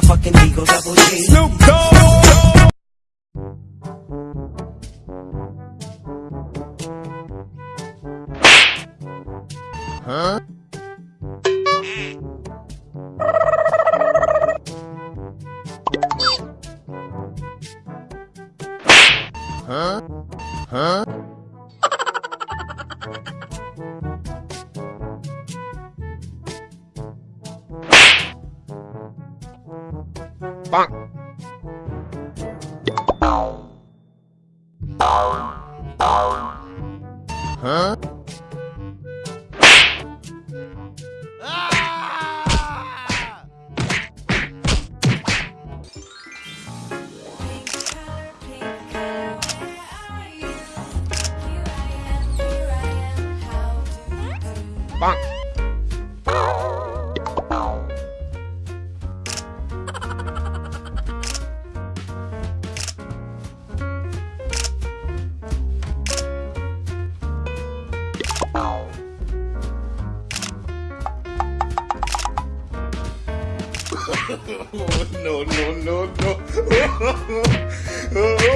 motherfucking Eagle Double G. Snoop Dogg. Bonk. Huh? Bonk. no, no, no, no. oh.